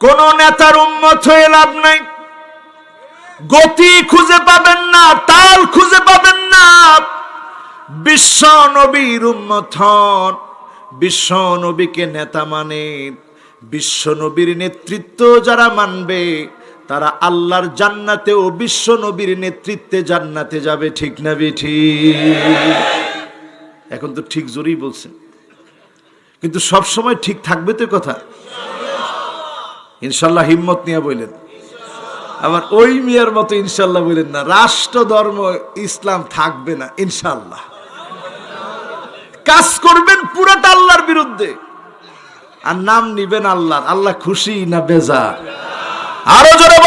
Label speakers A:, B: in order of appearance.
A: কোন নেতার উন্মত হয়ে লাভ নাই। গতি খুঁজে পাবেন না, তাল খুঁজে পাবেন না। বিশ্ব নবীর উন্মত হন, বিশ্ব নবীকে নেতা মানে। বিশ্ব নবীর নেতৃত্ব যারা মানবে, তারা আল্লাহর জান্নাতেও বিশ্ব নবীর নেতৃত্বে জান্নাতে যাবে, ঠিক না বেঠি? এখন তো ঠিক জোরেই বলছেন। কিন্তু সব সময় ঠিক থাকবে তো কথা। ইনশাল্লাহ হিম্মত নিয়ে বললেন আবার ওই মিয়ার মতো ইনশাল্লাহ বললেন না। রাষ্ট্র ধর্ম ইসলাম থাকবে না, ইনশাল্লাহ। কাজ করবেন পুরাটা আল্লাহর বিরুদ্ধে। আর নাম নিবেন আল্লাহ আল্লাহ খুশি না বেজা আরও জোরে